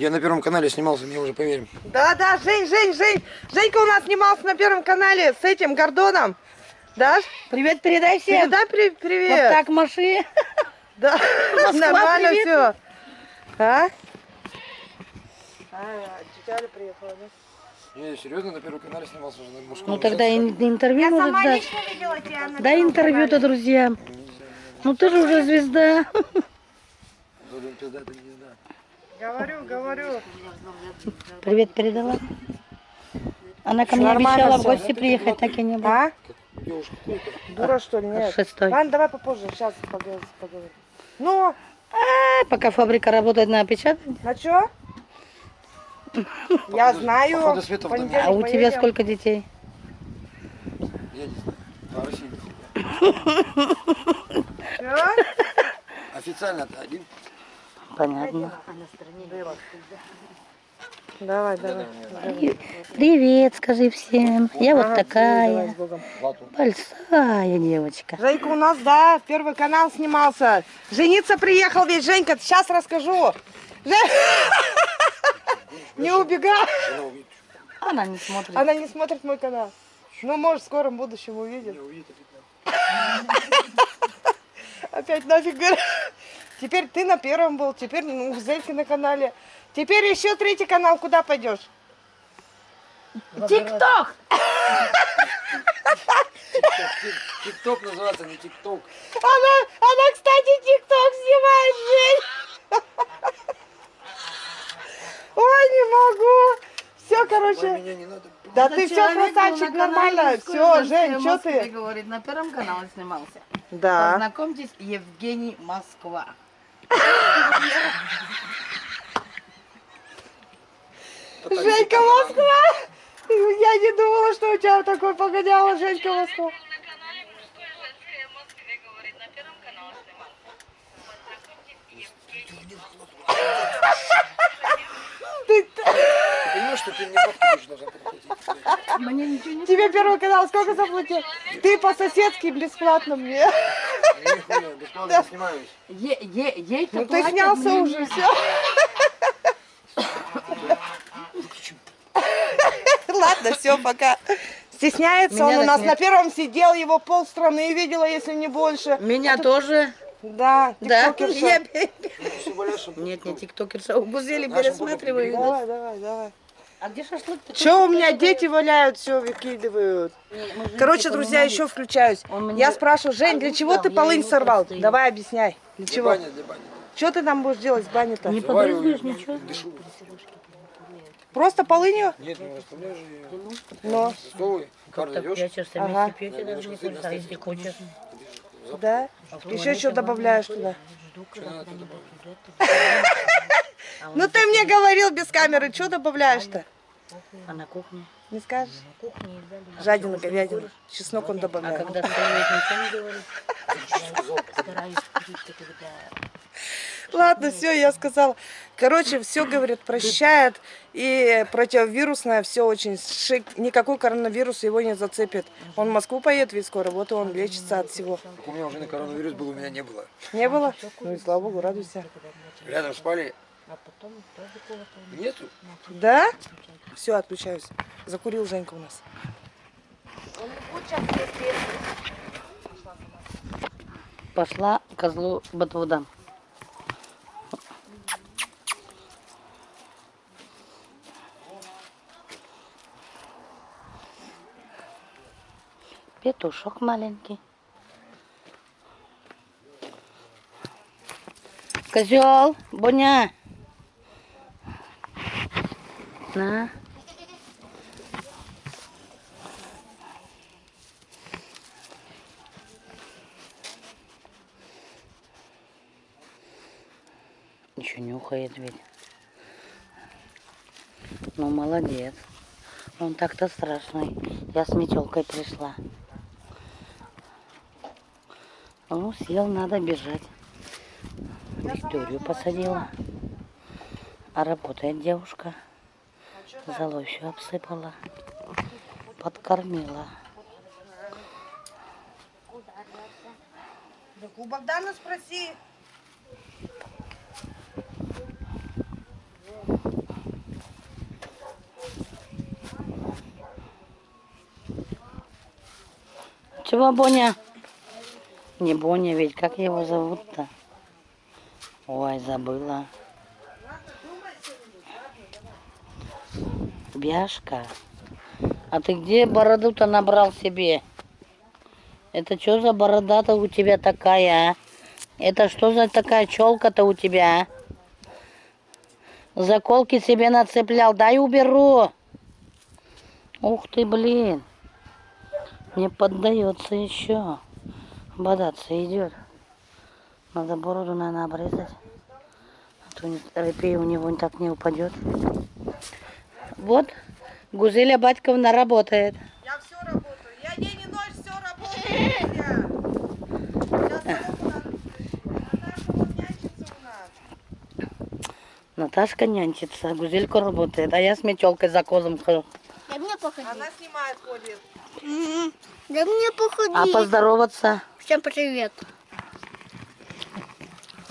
Я на Первом канале снимался, мне уже поверим. Да, да, Жень, Жень, Жень. Женька у нас снимался на Первом канале с этим Гордоном. Даш? Привет передай всем. Передай при- привет. Вот так маши. Да, нормально привет. все. А? А, тетя приехала, да? Не, серьезно, на Первом канале снимался уже на мужском. Ну тогда ин- интервью может дать. видела тебя на Дай интервью-то друзьям. Ну ты же уже звезда. Блин, пизда, это не знаю. Говорю, говорю. Привет передала. Она ко мне Нормально обещала в гости приехать, так и не было. А? Дура, что ли? Нет. Шестой. Ладно, давай попозже, сейчас поговорим. поговорим. Ну, А, пока фабрика работает на опечатание. а чё? Я знаю. А у тебя сколько детей? Я не знаю. А? Официально-то один. Понятно. Давай, давай. Привет, скажи всем. Я вот такая большая девочка. Женька у нас, да, первый канал снимался. Жениться приехал ведь, Женька, сейчас расскажу. Не убегай. Она не смотрит. Она не смотрит мой канал. Ну, может, в скором будущем увидит. Опять нафиг говорю. Теперь ты на первом был, теперь ну, Зельки на канале. Теперь еще третий канал, куда пойдешь? Тик-ток! Тик- Тик-ток называется, не тик-ток. Она, она, кстати, тикток снимает, Жень. Ой, не могу. Все, короче. Да ты все красавчик, нормально. Все, Жень, что ты? говорит, на первом канале снимался. Да. Познакомьтесь, Евгений Москва. Женька Москва. Я не думала, что у тебя такой погоняла Женька Москва. на канале «Мужское Ты, Ты понимаешь, что ты мне бабки должна? Мне ничего не тебе первый канал сколько заплатил? Ты по-соседски бесплатно мне. Нихуя, бесплатно снимаюсь. Е- е- Ей-то Ну ты снялся мне уже, все. Ладно, все, пока. Стесняется Меня он у нас нет. на первом сидел, его полстраны видела, если не больше. Меня тоже. Да, Да? Я... Валяшем. Нет, у Гузели Нашим пересматриваю. Давай, давай, давай. А где шашлык? Че у меня дети валяют, все выкидывают. Короче, друзья, еще включаюсь. Я спрашиваю, Жень, для чего ты я полынь сорвал? Давай объясняй. Для чего? Что ты там будешь делать с бани-то? Не побрызгаешь ничего? Дышу. Просто полынью? Нет, не расставляешь же ее. Но, Столы, идешь. пьячешься, Ага. вместе пьете, даже не хочешь, а если хочешь. Да? Еще что добавляешь туда? Ну ты мне говорил без камеры, что добавляешь-то? А на кухне? Не скажешь? Дали. Жадина, говядина. Чеснок он А добавляет. когда стоит, ничего не говорит. Стараюсь курить, когда... Ладно, все, я сказала. Короче, все, говорит, прощает. И противовирусное все очень шик. Никакой коронавирус его не зацепит. Он в Москву поедет ведь скоро, вот и он лечится от всего. Так у меня уже на коронавирус был, у меня не было. Не было? Ну и слава богу, радуйся. Рядом спали. А потом тоже кого-то... Нету. Да? Все, отключаюсь. Закурил Женька у нас. Пошла козлу ботву Петушок маленький. Козел, Боня. На. Еще нюхает ведь. Ну, молодец. Он так-то страшный. Я с метелкой пришла. Ну, съел, надо бежать. Викторию посадила. А работает девушка. А Золой еще обсыпала. Подкормила. Так у Богдана спроси. Чего, Боня? Не Боня ведь, как его зовут-то? Ой, забыла. Бяшка. А ты где бороду-то набрал себе? Это что за борода-то у тебя такая, а? Это что за такая челка-то у тебя, а? Заколки себе нацеплял. Дай уберу. Ух ты, блин. Не поддается еще. Бодаться идет. Надо бороду, наверное, обрезать. А то не- репей у него так не упадет. Вот, Гузеля Батьковна работает. Я все работаю. Я день и ночь все работаю. Я. Сейчас руку надо Наташа вот нянчится у нас. Наташка нянчится, Гузелька работает, а я с метелкой за козом хожу. Она снимает, ходит. М, Дай мне походить. А поздороваться? Всем привет.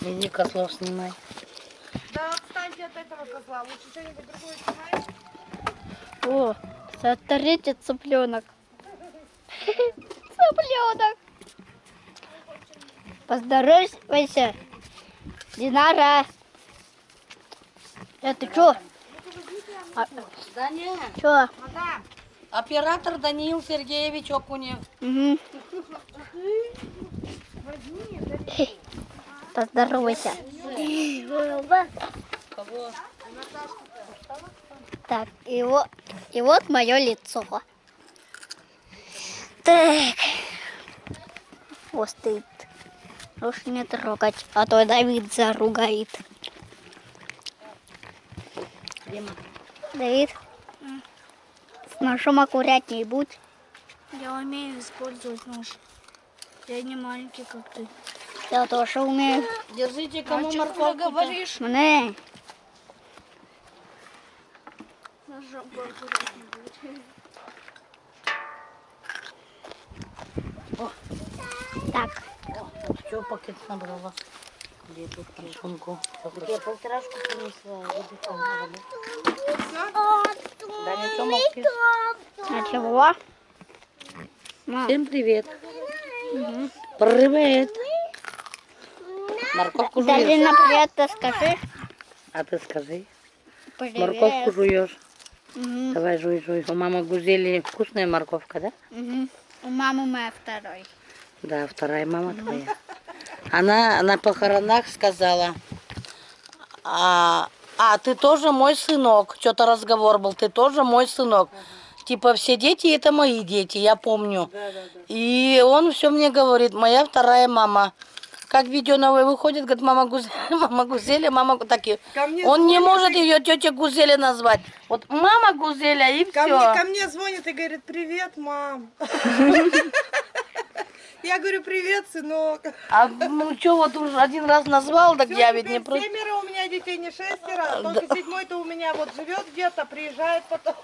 Иди кослов снимай. Да отстаньте от этого козла. Лучше что-нибудь другое снимай. О, смотрите, цыпленок. Цыпленок. Поздоровайся. Динара. Это что? А, Да не, что? Оператор Даниил Сергеевич Окунев. Угу. Поздоровайся. Кого? Так, и вот, и вот мое лицо. Так. Вот стоит. Лучше не трогать, а то Давид заругает. Давид, ножом аккуратней будь. Я умею использовать нож. Я не маленький, как ты. Я тоже умею. Держите, кому О чем ты морковку говоришь? Мне. Ножом поаккуратнее будет. Так, Что пакет набрала? Где тут сумку? Я полторашку принесла. А чего? Всем привет. Привет. Морковку жуешь? Далина, привет, ты скажи. А ты скажи. Привет. Морковку жуешь. Мгм, Давай жуй, жуй. У мамы Гузели вкусная морковка, да? мгм. У мамы моя второй. Да, вторая мама твоя. Она на похоронах сказала, а, а ты тоже мой сынок. Что-то разговор был, ты тоже мой сынок. Типа все дети это мои дети, я помню. И он все мне говорит, моя вторая мама. Как видео новое выходит, говорит, мама Гузеля, мама Гузеля, мама так и- Он не может и- ее тетя Гузеля назвать. Вот мама Гузеля и Ко все. мне, ко мне звонит и говорит, привет, мам. Я говорю, привет, сынок. А ну что, вот уже один раз назвал, так Всё, я ведь не просто... Семеро у меня детей, не шестеро. Только седьмой-то у меня вот живет где-то, приезжает потом.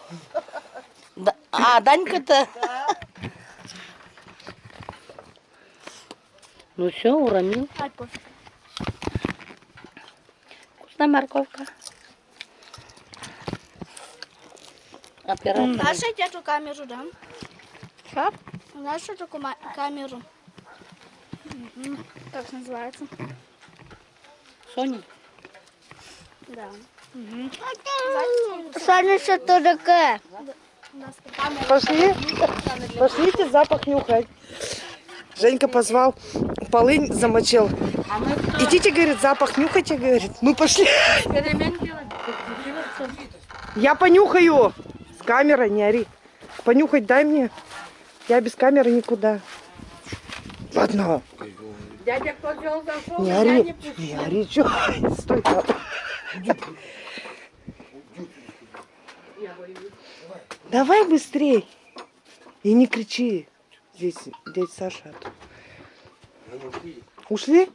Да- А, Данька-то... Ну все, уронил. Пофиг. Вкусная морковка. Оператор. Знаешь эту камеру, да? Что? Знаешь что такое камеру? Мгм. Как называется? Соня. Да. Саня, что это такое? Пошли, пошлите запах нюхать. Женька позвал, полынь замочил. Идите, говорит, запах нюхайте, говорит. Мы пошли. Я понюхаю. С камерой не ори. Понюхать дай мне. Я без камеры никуда. Ладно. Дядя Козел зашел, Не ори. Не ори, чё? Стой там. Давай быстрей. И не кричи. Здесь дядя Саша. Ушли?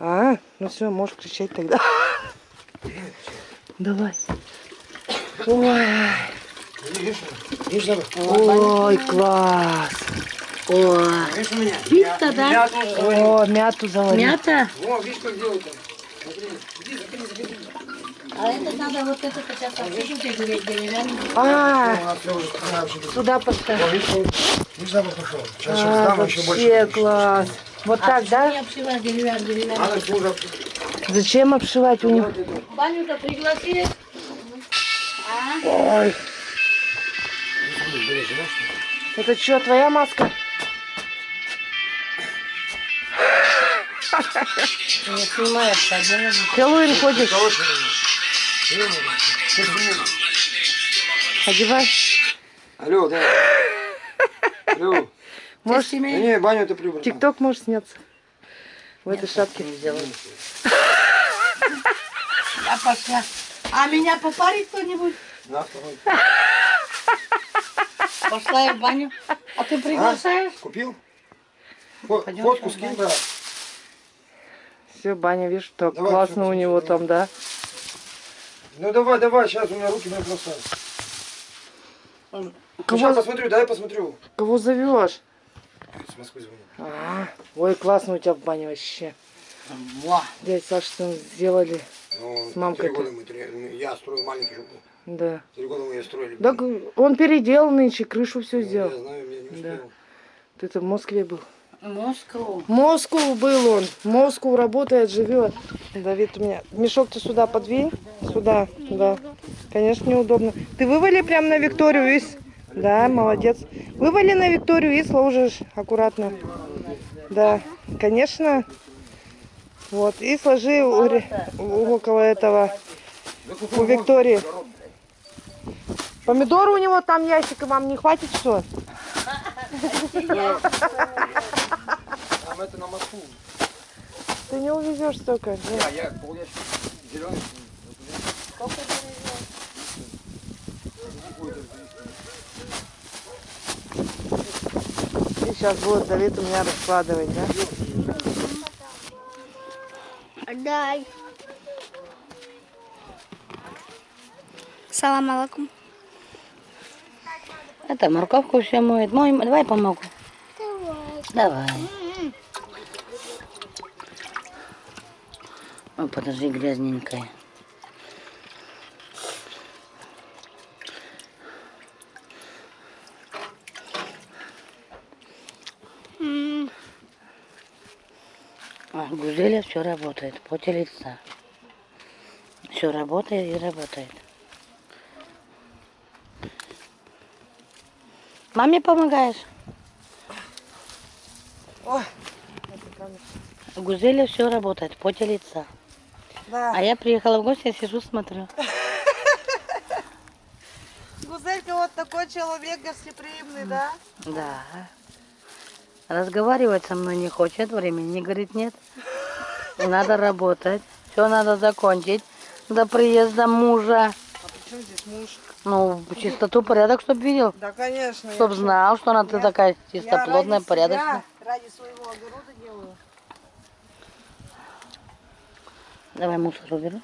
А, ну все, можешь кричать тогда. Давай. Ой? Ой, класс. О, пицца, да? О, мяту заварил. Мята? О, видишь, как делают. А это надо вот это сейчас отсыпать деревянный. А, туда поставь. Видишь, запах пошел. Сейчас, сейчас А, дам еще больше. вообще класс. Вот так, да? Обшивать деревянный, деревянный. Зачем обшивать у них? Баню-то пригласили. Ой. Это что, твоя маска? Не снимается, отдельно. Хэллоуин ходишь? Одевай. Алло, да. Алло. Можешь, Да не, баню ты прибрал. тикток можешь сняться. В этой шапке. Я пошла. А меня попарит кто-нибудь? На, второй. Пошла я в баню. А ты приглашаешь? Купил? Фо- Пойдем Фотку скинь, брат. Все, баня, видишь, так Давай, классно у него там, да? Ну давай, давай, сейчас у меня руки не просто. Ну, Кого, сейчас посмотрю, дай посмотрю. кого зовешь? С Москвы звонит. А, ой, классно у тебя в бане вообще. Во. Дядя Саша, что сделали. Ну, С мамкой три года мы, три- я строил маленький жопу. Да. Три года мы ее строили. Так он переделал нынче, крышу все Ну, сделал. Я знаю, я не успел. Ты-то в Москве был. Москву. Москву был он. Москву работает, живет. Давид, у меня мешок ты сюда подвинь. Сюда, да. Конечно, неудобно. Ты вывали прям на Викторию из. Да, молодец. Вывали на Викторию и сложишь аккуратно. Да, конечно. Вот, и сложи у- около этого, у Виктории. Помидоры у него там ящика вам не хватит, что? Там это на Москву. Ты не увезешь столько. нет. А я полящика зеленый. И сейчас будет Давид у меня раскладывать, да? Дай. Салам алейкум. Это морковку все моет. Мой, давай помогу. Давай. Ой, подожди, грязненькая. А, Гузеля все работает, поте лица. Все работает и работает. Маме помогаешь? Ой. Гузеля все работает, поте лица. Да. А я приехала в гости, я сижу, смотрю. Гузелька вот такой человек гостеприимный, да? Да. Разговаривать со мной не хочет, времени говорит нет. Надо работать, все надо закончить до приезда мужа. А при чем здесь муж? Ну, чистоту, порядок, чтоб видел. Да, конечно. я Чтоб всё- знал, что она ты Я- такая я чистоплотная, ради порядочная. себя, ради своего огорода делаю. Давай мусор уберу.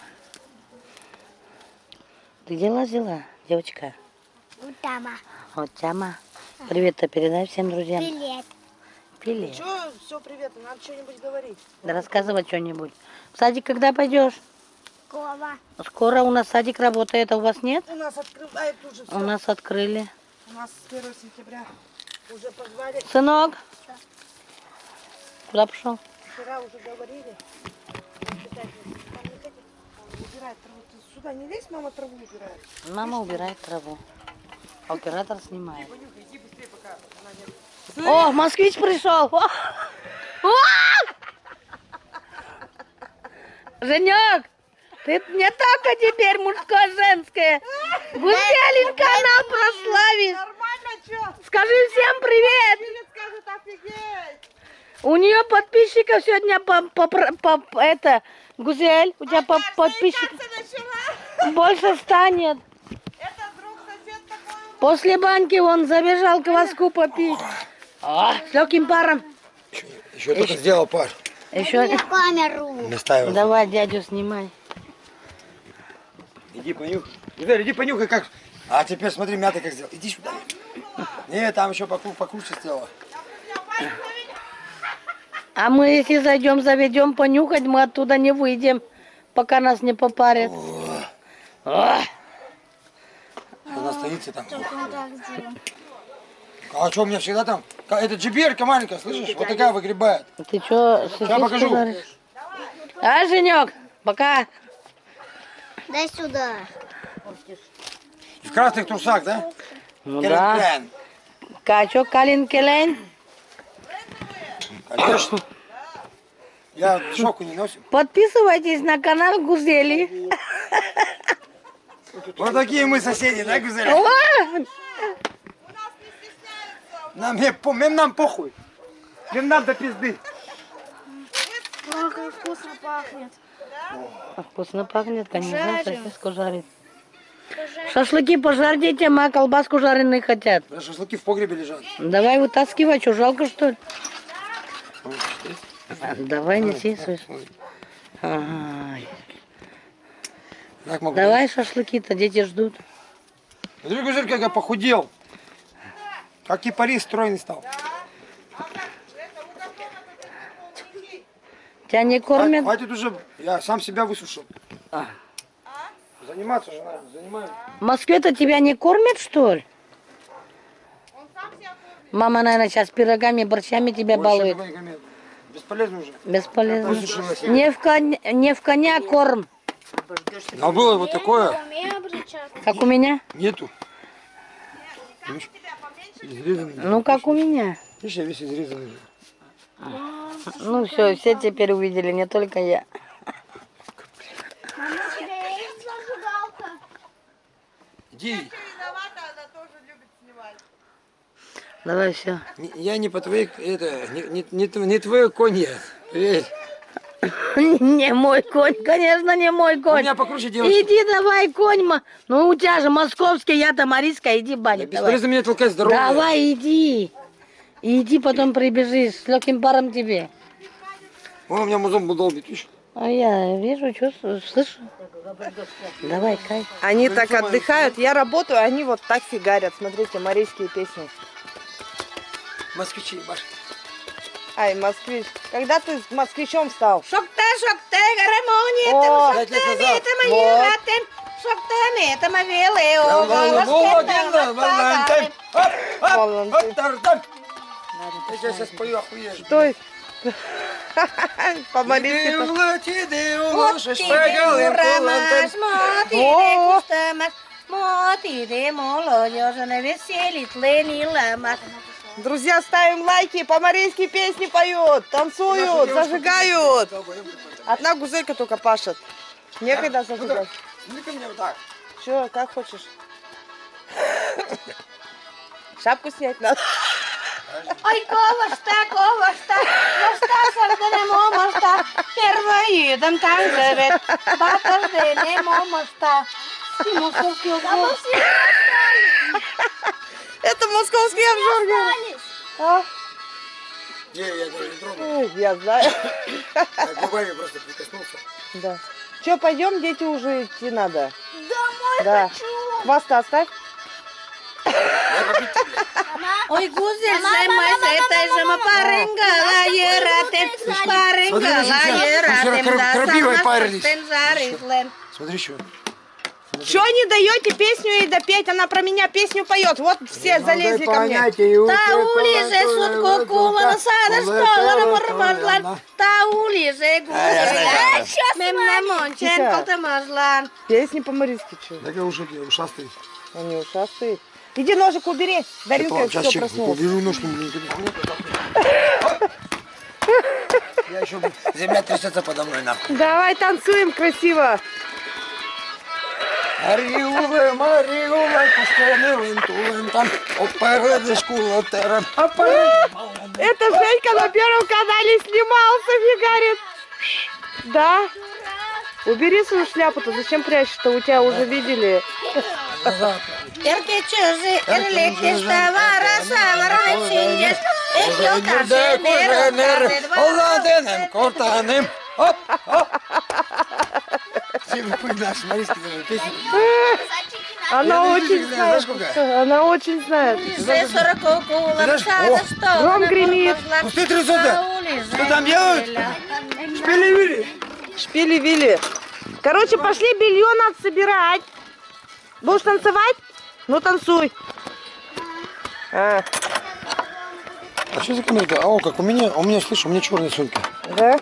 Ты дела взяла, девочка? Утама. Вот тяма. Привет-то передай всем друзьям. Привет. Привет. Че, все, привет, надо что-нибудь говорить. Да рассказывать что-нибудь. В садик когда пойдешь? Кова. Скоро у нас садик работает, а у вас нет? У нас открывают уже все. У нас открыли. У нас с 1 сентября уже позвали. Сынок? Куда пошел? Вчера уже говорили. Убирает траву. Ты сюда не лезь, мама траву убирает. Мама убирает траву. А оператор снимает. О, москвич пришел! Женек, ты не только теперь мужское, женское. Гузеленька. Нормально, что? Скажи всем привет. У нее подписчиков сегодня по, по, по- по- это Гузель, у тебя по, подписчиков начала. больше станет. Это друг сосед такой. После банки он забежал кваску попить. А, с легким паром. Еще только сделал пар. Еще камеру. Давай дядю снимай. Иди понюхай. Игорь, иди понюхай, как. А теперь смотри, мята как сделал. Иди сюда. Не, там еще поку- покруче сделала. А мы если зайдем, заведем понюхать, мы оттуда не выйдем, пока нас не попарят. О, Ах, Она стоится там. А что, у меня всегда там... Это джиберка маленькая, слышишь? Вот такая выгребает. Ты что, сосиску покажу. жаришь? А, Женек, пока. Дай сюда. В красных трусах, да? Ну да. Качок Калин Келен. Конечно. Я шоку не носим. Подписывайтесь на канал Гузели. Вот такие мы соседи, да, Гузеля? О, Нам, не нам похуй. Нам до пизды. Ох, как вкусно пахнет. А Вкусно пахнет, конечно, Жарим. сосиску жарить. Шашлыки пожарь детям, а колбаску жареные хотят. Да, Шашлыки в погребе лежат. Давай вытаскивай, что, жалко что ли? А, Давай неси, слышь. Давай шашлыки-то, дети ждут. Смотри, как я похудел. Как кипарис стройный стал. Тебя не кормят? Хватит уже, я сам себя высушил. А. Заниматься же надо, занимаюсь. В Москве-то тебя не кормят, что ли? Мама, наверное, сейчас пирогами, борщами тебя Больше балует. Бесполезно уже. Бесполезно. Не в, коня, не в коня корм, А было вот такое, как у меня. нету. Изрезанный. Ну, как у меня. Видишь, я весь изрезанный. Ну, все, все теперь увидели, не только я. Мама, у тебя есть зажигалка? Иди. Давай, все. Я не по твоей, это, не, не, не, не твой конь я. Не мой конь, конечно, не мой У конь. меня покруче девочка. Иди давай, конь. Ну, у тебя же московский, я-то Мариска, иди, Баня, давай. Бесполезно меня толкать здорово. Давай, иди. Иди, потом прибежишь, с легким паром тебе. О, у меня музон был долбит, видишь? А я вижу, чувствую, слышу. Давай, кай. Они так отдыхают, я работаю, они вот так фигарят. Смотрите, марийские песни. Москвичи, Маш. Ай, москвич. Когда ты с москвичом стал? Шокте, шокте, гармония, О, Пять лет назад. Вот. шокте, мета, мавеле, Валентин. Оп, оп, Валентин. тар-тар. Я сейчас спою, охуешь. Стой. Ламас. Друзья, ставим лайки, по-марийски песни поют, танцуют, зажигают. Одна гузелька только пашет. Некогда зажигать. Ну ко мне вот так. Че, как хочешь? Шапку снять надо. Ой, ковашта, ковашта, моста сардане момоста, первоидом танцевет, батардене момоста. Московский угол. Это московский обжор. А? Не, я даже не тронул. Ой, Я знаю. Я губами просто прикоснулся. Да. Че, пойдем, дети уже идти надо. Домой Да. хочу. Хвоста оставь. Ой, гузель, саймай, сайтай, жама, паренга, лаератен, паренга, лаератен, да, крапивой сама парились. стен жарислен. Смотри, что. Че не даете песню ей допеть? Она про меня песню поет. Вот все залезли ко мне. Та улиже сутку кумана сада школа на пармазлан. Та улиже гузель. Мемна мончен котамазлан. Песни по-марийски, че? Так я уже ушастый. Они ушастые. Иди ножик убери. Даринка Сейчас все проснулась. уберу нож, Я еще... Земля трясется подо мной, нахуй. Давай танцуем красиво. Ариуве, Мариуве, пустынывым тулентом, опередишь кулатером. Это Женька на первом канале снимался, фигарит. Да? Убери свою шляпу-то, зачем прячешь-то? У тебя уже видели. Эрке савара, чиндеш. Эхло таше, неро, таше, два. Оладенем, кортанем. Оп, оп. Все вы наш, смотрите, даже песни. Она очень знает. Она очень знает. Гром гремит. Пусты трясутся. Что там делают? Шпили-вили. Шпили-вили. Короче, пошли белье надо собирать. Будешь танцевать? Ну танцуй. А, А что за камера? А, о, как у меня, у меня, слышь, у меня черные сумки. да?